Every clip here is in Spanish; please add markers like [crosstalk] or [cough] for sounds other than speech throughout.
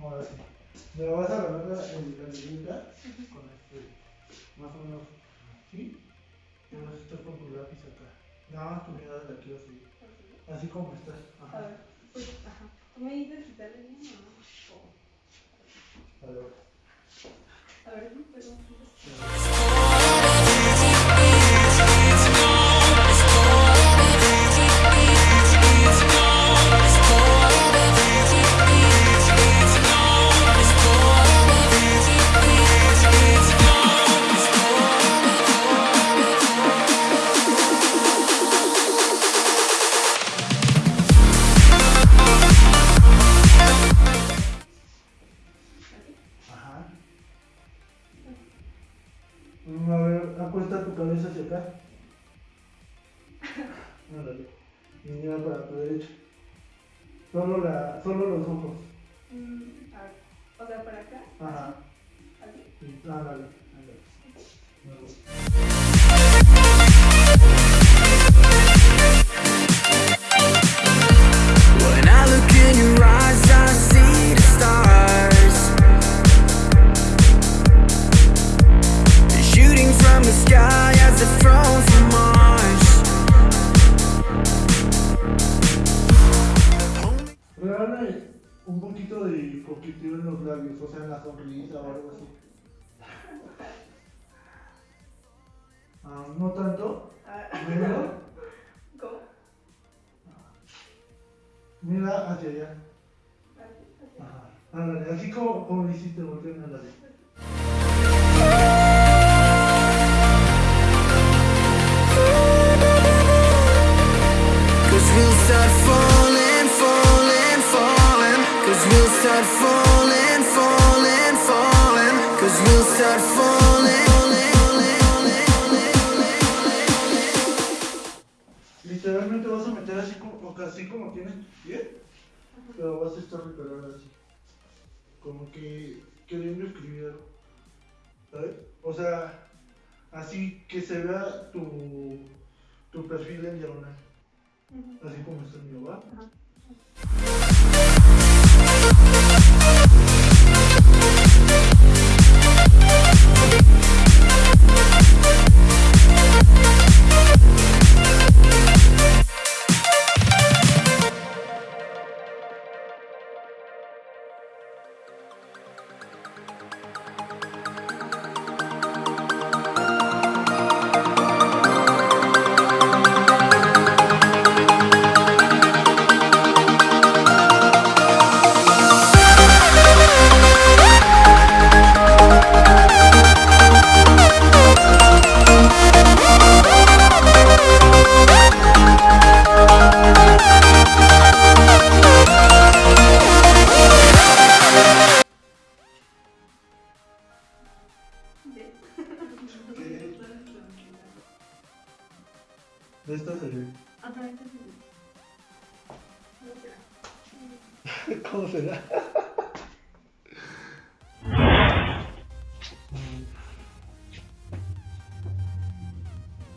ahora sí. Me vas a agarrar la, libreta con este, más o menos, ¿sí? Y vas a estar con tu lápiz acá. Nada más tu mirada la quiero seguir. Así como estás. A Ajá. ver, pues, ajá. ¿Tú me dices si sale bien Solo, la, solo los ojos. Ah, no tanto. Menos. ¿Cómo? Mira hacia allá. Así, así. Ajá. Ándale, así como, como lo hiciste, volteando a la Cause we'll start falling, falling, falling. Cause we'll start falling, Literalmente vas a meter así como, así como tienes tu pie, pero vas a estar recargando así. Como que queriendo escribir algo. ¿Sabes? O sea, así que se vea tu, tu perfil en diagonal. Así como está el mío, ¿va? Ajá. ¿Cómo será? ¿Cómo será?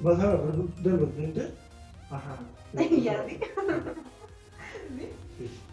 ¿Vas a agarrar de los dientes? Ajá. Ya, sí. Sí. Cause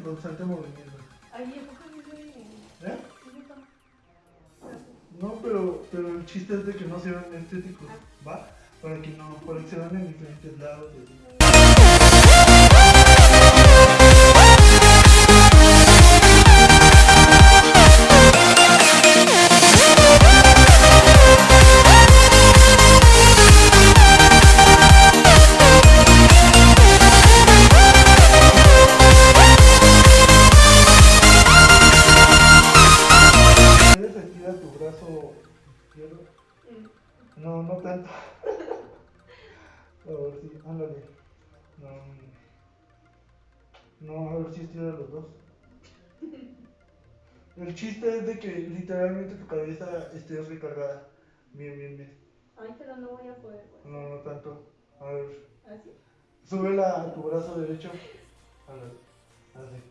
en constante movimiento. Ay, ¿a poco sí se ¿Eh? No, pero, pero el chiste es de que no se vean estéticos, ¿va? Para que no, para que se vean en diferentes lados. y No, a ver si estira los dos. El chiste es de que literalmente tu cabeza esté recargada. Bien, bien, bien. Ay, pero no voy a poder, güey. No, no tanto. A ver, ¿Así? súbela a tu brazo derecho. Ándale, así.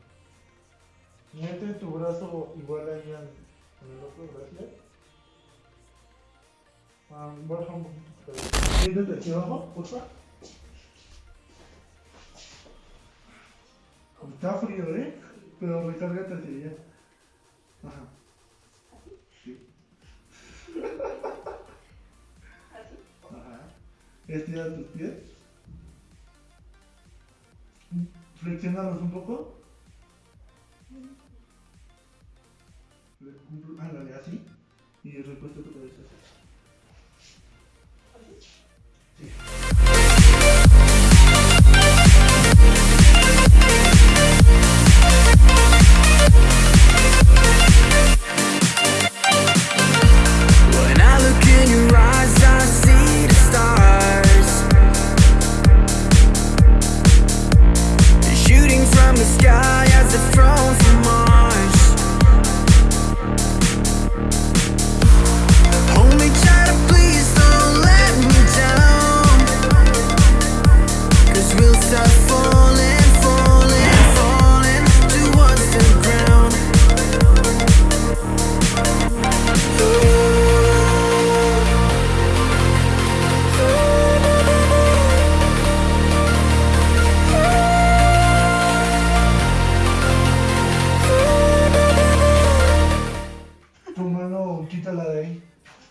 Mete tu brazo igual ahí al- en el otro, gracias. Ah, baja un poquito tu cabeza. Siéntate aquí abajo, por Está frío, ¿eh? Pero recárgate hacia allá. Ajá. Sí. ¿Así? Ajá. Estira tus pies. Flexionalos un poco. Ándale, así. Y recuesta tu cabeza así.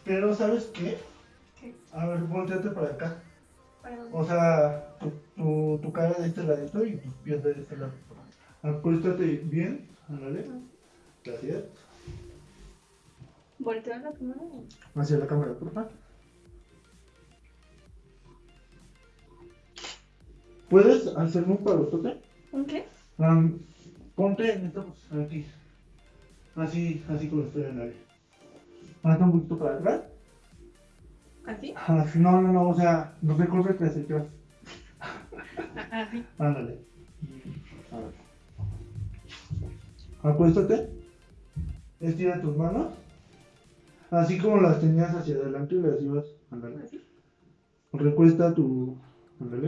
Pero, ¿sabes qué? ¿Qué? A ver, volteate para acá. ¿Para dónde? O sea, tu, tu, tu cara de este ladito y tus pies de este lado. Acuéstate bien, ándale. Gracias. ¿Volteo la cámara? Hacia la cámara, por favor. ¿Puedes hacerme un parotote? ¿Un qué? Ponte en esta aquí. Así, así como estoy en el Hazte un poquito para atrás. ¿Así? Ah, No, no, no, o sea, no recorre hacia atrás. Ah, Así. Ándale. A ver. Acuéstate. Estira tus manos. Así como las tenías hacia adelante y las ibas. Ándale. Así. Recuesta tu. Ándale.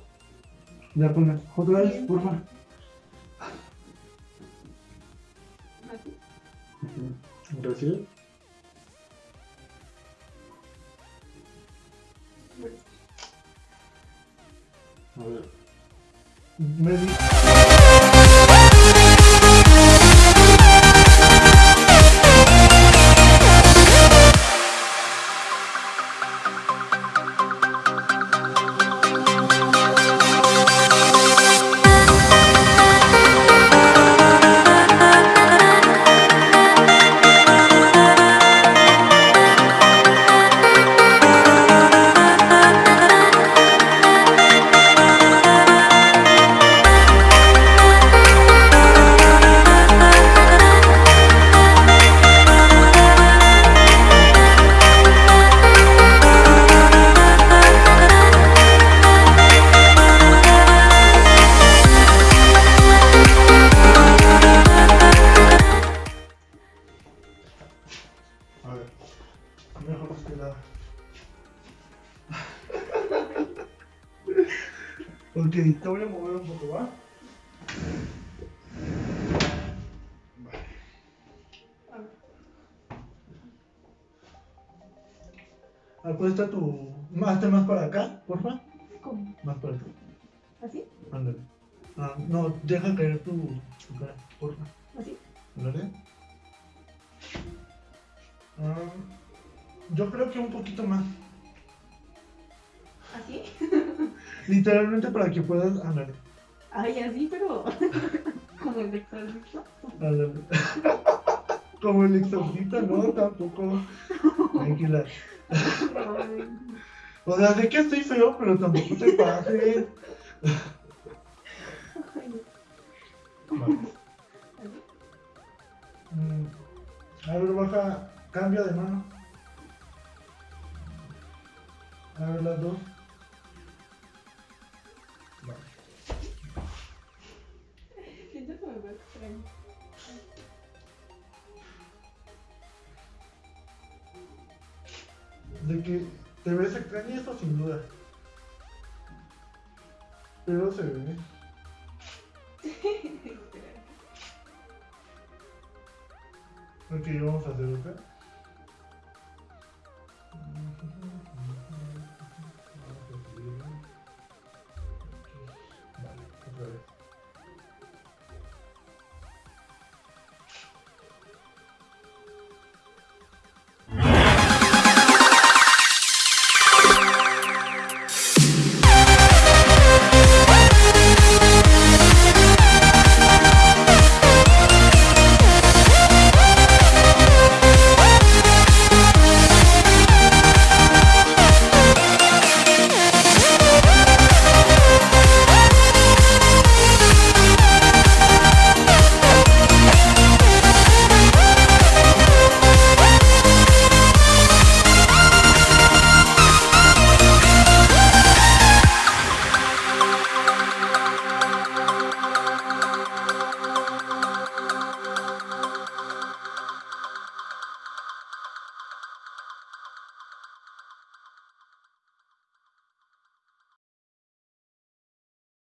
Ya pones otra vez, Bien. por favor. Así. Ujú. Gracias. A ver. Me te voy a mover un poco, ¿va? Acuesta tu. Hazte más para acá, porfa. ¿Cómo? Más para acá. ¿Así? Ándale. Ah, no, deja caer tu, tu cara, porfa. ¿Así? Ándale. Ah, yo creo que un poquito más. Literalmente para que puedas. Ándale. Ay, así, pero. [laughs] Como el exorcista. [laughs] Como el exorcista, no, tampoco. Tranquila. O sea, sé que estoy feo, pero tampoco te pases. Mm, A ver, baja, cambia de mano. A ver, las dos. De que te ves extraña, eso sin duda. Pero se ve. [laughs] Ok, vamos a hacer otra.